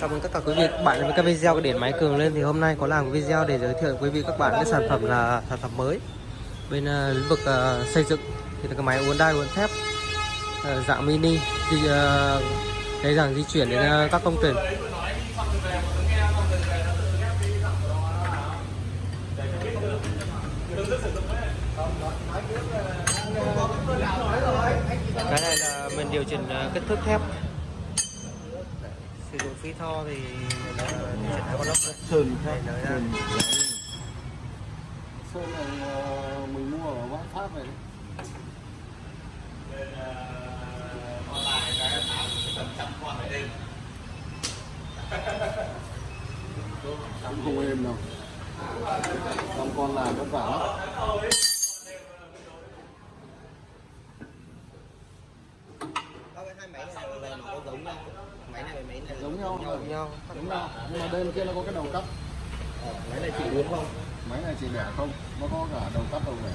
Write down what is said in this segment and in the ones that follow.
Chào mừng tất cả quý vị các bạn đến với các video của điện máy cường lên. Thì hôm nay có làm video để giới thiệu quý vị các bạn cái sản phẩm là sản phẩm mới bên uh, lĩnh vực uh, xây dựng. Thì là cái máy uốn đai uốn thép uh, dạng mini thì uh, cái dạng di chuyển đến uh, các công trình. Cái này là mình điều chỉnh uh, kích thước thép sử dụng phi tho thì là chỉnh hai con lốc sơn Đây, nói ra. sơn sơn này ờ, mình mua ở võ pháp này Sắm không êm đâu. Xong con làm vất vả lắm hai máy này nó có giống nhau máy này với máy này giống nhau giống nhau giống nhau nhưng mà bên kia nó có cái đầu cắt máy này chỉ uốn không? Máy này chỉ bẻ không? Nó có cả đầu cắt đầu bẻ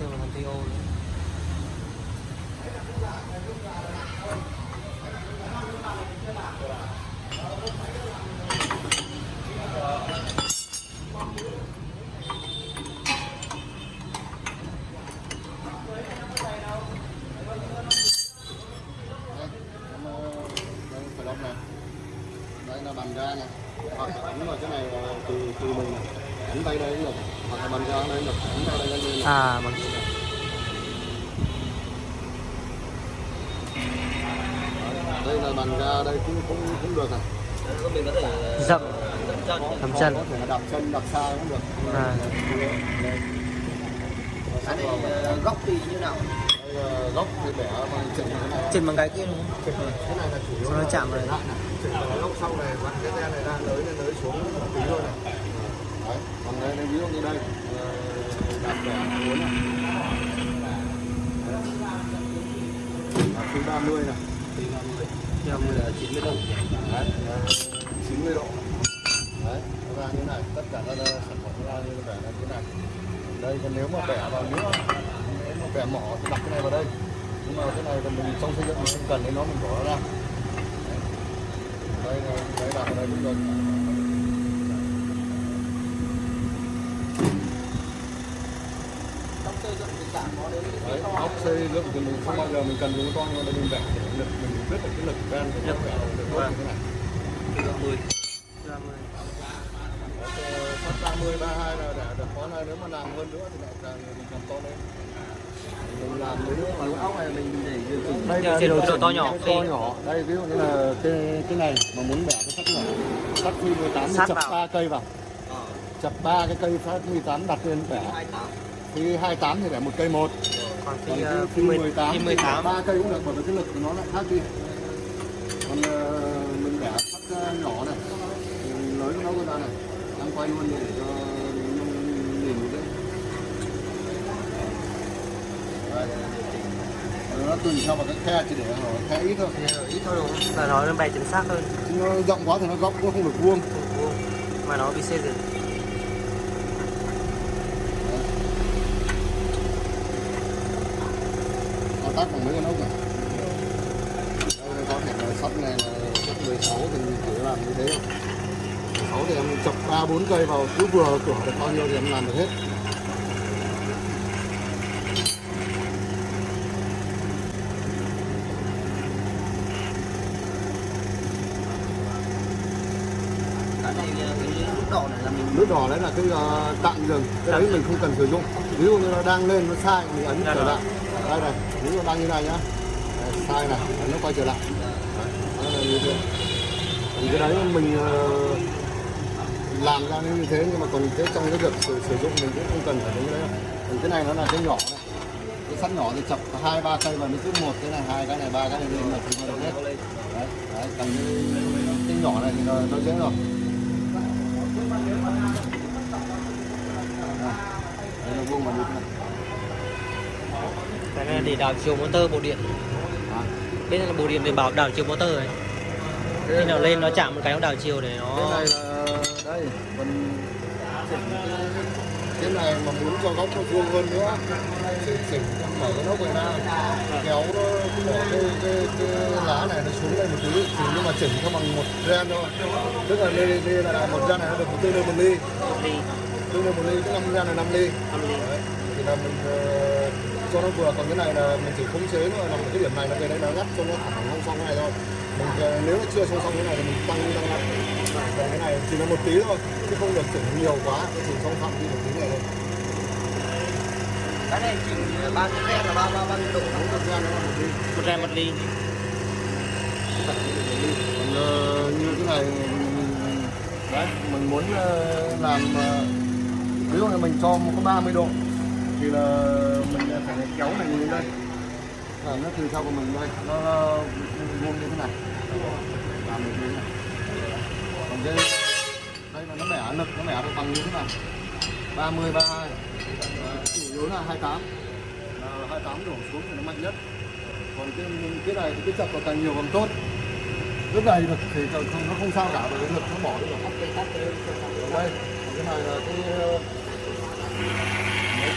Đây là con TO nữa. đây em, ờ, đây phải lóc này đây là bàn ra này hoặc là ấn vào cái này là từ mình này tay đây cũng được hoặc là bàn ra đây được ấn tay đây cũng được à bằng đây là bàn ga đây cũng cũng cũng được này mình có thể dậm chân thầm chân có thể là đạp chân đạp xa cũng được À. cái này góc thì như nào góc thì bẻ bằng chỉnh cái này. Trên bằng cái kia đúng không? Cái này là chủ yếu nó chạm vào này. Chỉnh vào cái góc sau này vặn cái xe này ra nới lên nới xuống một tí thôi này. Đấy còn đây ví dụ như đây. Ờ, đạp bẻ muốn này. Thứ 30 này. Theo mình là 90 độ. Đấy ờ, 90 độ. Đấy nó ra như này. Tất cả các sản phẩm ra như là như này. Đây còn nếu mà bẻ vào nữa bẻ mỏ thì đặt cái này vào đây. Nhưng mà cái này là mình trong xây dựng mình không cần đến nó mình bỏ nó ra. Đây là đấy đặt vào đây cũng được. Trong xây dựng thì chả có đến đấy ốc xây dựng thì mình không bao giờ mình cần dùng to nhưng mà mình bẻ để lực mình biết được cái lực ven của nó bẻ được tốt như thế này. Góc 10 30 phát 30 32 là để được có này nếu mà làm hơn nữa thì lại càng mình làm to lên cái này điều chỉnh đây Điều chỉnh độ to nhỏ to nhỏ. Đây ví dụ như là cái cái này mà muốn bẻ cái sắt nhỏ. Sắt phi 18 thì Sát chập ba cây vào. Ờ. Chập ba cái cây sắt 18 đặt lên bẻ. 28 khi 28 thì bẻ một cây một. Còn khi 18 khi thì 18 ba cây cũng được bởi vì cái lực của nó lại khác đi. Còn ờ, mình bẻ sắt ờ, nhỏ này. Nới nó ra này. Đang quay luôn để cho nó nhìn một đấy Đây. Nó tùy theo vào cái khe chỉ để nó khe ít thôi. Ít thôi đúng không? là nó bày chính xác hơn. Chứ nó rộng quá thì nó góc nó không được vuông. Mà nó bị xê dịch nó tắt bằng mấy con ốc này đây có thể là sắt này là sắt 16 thì mình chỉ làm như thế. Thôi 16 thì em chọc 3 4 cây vào cứ vừa cửa được bao nhiêu thì em làm được hết cái này ờ, cái nút đỏ nút đỏ đấy là cái uh, tạm dừng. Cái đấy mình không cần sử dụng. Ví dụ như nó đang lên nó sai mình ấn trở lại. Đây này ví dụ đang như này nhá. Đấy, sai này ấn nó quay trở lại. Đấy, là như thế. Thì cái đấy mình uh, làm ra như thế nhưng mà còn cái trong cái việc sử, sử dụng mình cũng không cần phải đến cái đấy đâu. Thì cái này nó là cái nhỏ này. Cái sắt nhỏ thì chọc hai ba cây vào nó cứ một cái này hai cái này ba cái này lên là chúng ta được hết. Đấy đấy còn cái, cái nhỏ này thì nó, nó dễ rồi đây nó vuông đi thế này cái này để đảo chiều motor bộ điện. À. bên này là bộ điện để bảo đảo chiều motor này khi nào lên nó chạm một cái nó đảo chiều để cái nó này là đây mình chỉnh. Cái, cái này mà muốn cho góc nó vuông hơn nữa chỉnh mở cái nóc này ra. Kéo nó bỏ cái, cái, cái lá này nó xuống đây một tí chỉ nhưng mà chỉnh cho bằng một gen thôi. Tức là ly là một gen này nó được một một ly. Một ly tương đương một ly tức năm gen là năm ly. Năm ly. Đấy. thì là mình ờ, cho nó vừa còn cái này là mình chỉ khống chế nó nằm ở cái điểm này là cái đấy nó ngắt cho nó thẳng không xong cái này thôi mình ờ, nếu nó chưa xong xong cái này thì mình tăng tăng lại còn cái này chỉ là một tí thôi chứ không được chỉnh nhiều quá nó chỉ trong phạm vi một tí này thôi. Cái này chỉnh bao nhiêu gen là bao bao bao nhiêu độ? Không được gen nó là một ly. Một gen một ly. Còn ờ, như cái này đấy mình muốn ờ, làm ờ, ví dụ là mình cho một có 30 độ thì là mình phải kéo này lên đây. À, nó từ sau của mình đây. Nó vuông như thế này. Làm được như thế này. Còn đây đây là nó bẻ lực nó bẻ được bằng như thế này. 30 32 Đấy, chủ yếu là 28 là 28 đổ xuống thì nó mạnh nhất. Còn cái cái này thì cái chập nó càng nhiều càng tốt. Rất này được thì không nó không sao cả bởi vì lực nó bỏ được cắt cái cắt cái ở đây còn cái này là cái ờ, mấy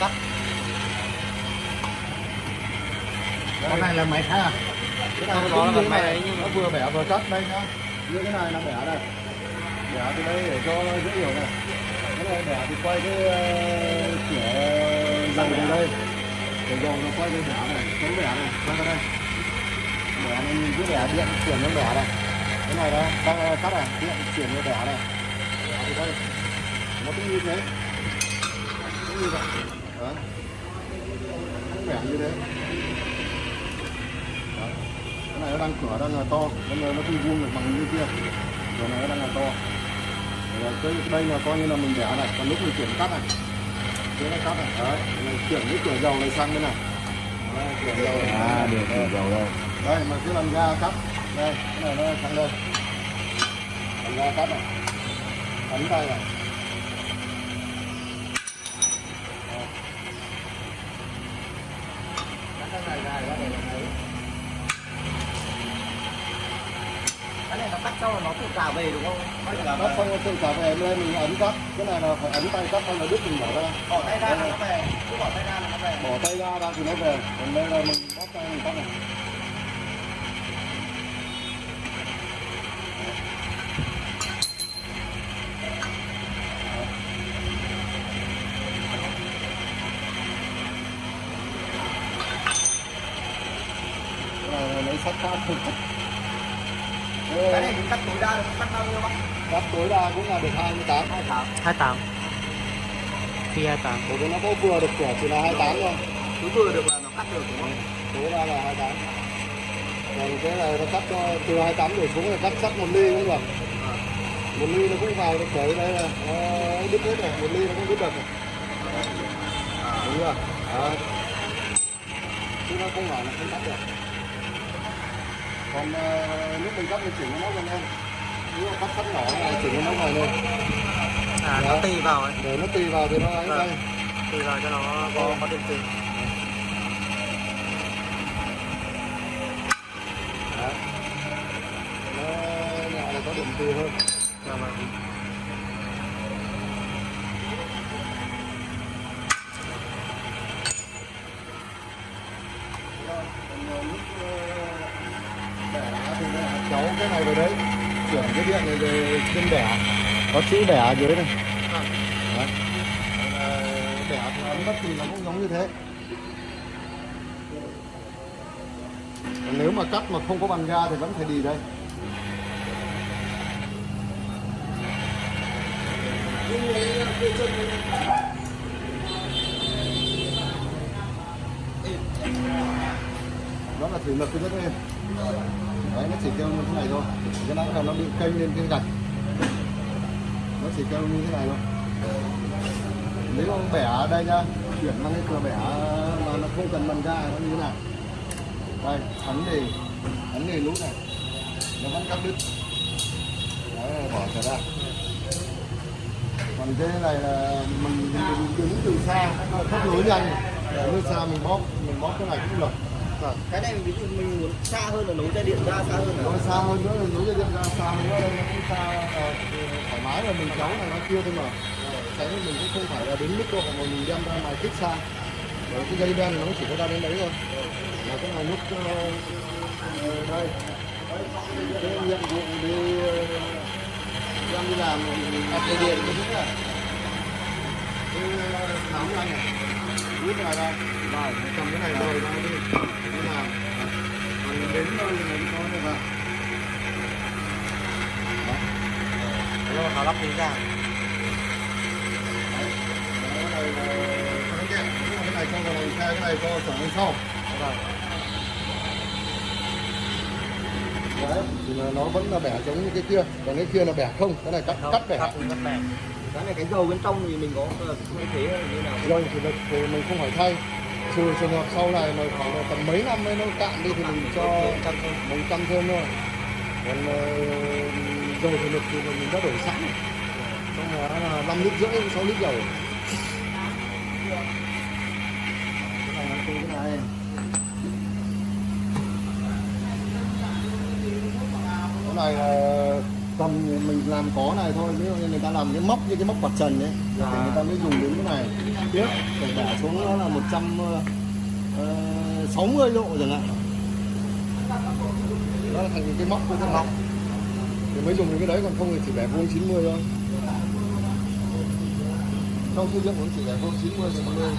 cắt cái này là máy khác à? Cái này nó là máy nó vừa bẻ vừa cắt đây nhá. Như cái này là bẻ đây. Bẻ từ đây để cho dễ hiểu này. Cái này bẻ thì quay cái kiểu dầu từ đây. Để dầu nó quay cái bẻ này cái bẻ này quay ra đây bẻ này nhìn cái điện chuyển nó bẻ này cái này đó đang cắt này điện chuyển nó bẻ này thì từ đây nó cũng như thế cũng như vậy đó nó bẻ như thế đó. cái này nó đang cửa đang là to bây giờ nó không vuông được bằng như kia cửa này nó đang là to cái đây là coi như là mình đẻ này còn lúc mình chuyển cắt này chuyển nó cắt này đấy mình chuyển cái cửa dầu này sang bên này Đấy, cửa dầu này. À, được cửa dầu đây đây mà cái lần ga cắt. Đây cái này nó sang đây lần ga cắt này. Ấn tay này. Cái này dài ra để làm đấy cái này nó cắt cho nó tự cả về đúng không? Là cắt xong tự cả về đây mình ấn cắt. Cái này là phải ấn tay cắt xong là đứt mình bỏ ra. Bỏ tay ra là nó về. Cứ bỏ tay ra là nó về. Bỏ tay ra ra thì nó về. Còn đây là mình bóp tay mình cắt này sắt cắt không cắt cái này cắt tối đa cắt bao nhiêu bác? Cắt tối đa cũng là được 28 hai tháng 28 phi 28 bởi vì nó có vừa được cửa chỉ là 28 thôi. Cứ vừa được là nó cắt được đúng không? Tối đa là 28 còn cái này nó cắt cho từ 28 đổ xuống là cắt sắt một ly cũng được một ly nó cũng vào được bởi đây là nó đứt hết rồi. Một ly nó cũng đứt được rồi. Đúng chưa à. chứ nó không phải là không cắt được còn uh, lúc mình cắt thì chỉnh nó gần lên nếu mà cắt sắt nhỏ này chỉnh nó ngoài lên. À nó tì vào ấy. Để nó tùy vào thì nó ấy Vâng. đây. Tì vào cho nó có có điện tử Đấy. nó nhỏ là có điểm từ hơn. Dạ vâng. Còn lúc bẻ đá thì nó kéo đấy. Chuyển cái điện này về trên bẻ. Có chữ bẻ ở dưới này. Đấy. Bẻ ấn bất kỳ nó cũng giống như thế. Nếu mà cắt mà không có bằng ga thì vẫn phải đi đây. Đó là thủy lực cái rất êm đấy nó chỉ kêu như thế này thôi. Cái nãy là nó bị kênh lên cái gạch. Nó chỉ kêu như thế này thôi. Nếu ông bẻ ở đây nhá chuyển sang cái cửa bẻ mà nó không cần bằng ra nó như thế này. Đây ấn thì ấn thì lút này. Nó vẫn cắt đứt. Đấy bỏ trở ra. Còn cái này là mình, mình đứng từ xa nó thấp nối nhanh. Để từ xa mình bóp mình bóp cái này cũng được vâng cái này ví dụ mình muốn xa hơn là nối dây điện ra xa hơn nó là vâng, xa hơn nữa là nối dây điện ra xa hơn nữa nó cũng xa ờ, thoải mái là mình cháu này nó kia thôi mà. Ờ, Cháy mình cũng không phải là đến mức độ mà mình đem ra ngoài kích xa. Đấy, cái dây đen này nó chỉ có ra đến đấy thôi. Là cái này nút uh, ờ, đây. Cái nhiệm vụ đi đang đi làm đặt dây điện cái thứ này cái ờ, này này rút này đây rồi cầm cái này rồi ra đi thế là còn đến nơi thì mình có được ạ Đây nó lắp kính ra cái này là cái này cái này cho vào xe cái này cho trở lên sau đấy thì nó vẫn là bẻ giống như cái kia còn cái kia là bẻ không cái này cắt cắt bẻ cắt cắt bẻ cái này cái dầu bên trong thì mình có ờ, thay thế hay như nào? Rồi thì, là- thì mình không phải thay. Trừ trường hợp sau này mà khoảng tầm mấy năm ấy nó cạn đi thì mình cho một trăm thêm thôi. Còn ờ, dầu thì lực thì mình đã đổi sẵn. Trong đó là năm lít rưỡi sáu lít dầu. Này cái này cái này là tầm mình làm có này thôi ví dụ như người ta làm cái móc như cái móc quạt trần ấy thì người ta mới dùng đến cái này. Tiếp phải đẻ xuống nó là 160 độ chẳng hạn. Nó là thành cái móc của cái móc. Thì mới dùng đến cái đấy còn không thì chỉ bẻ vuông 90 thôi. Trong xây dựng cũng chỉ bẻ vuông 90 thì 50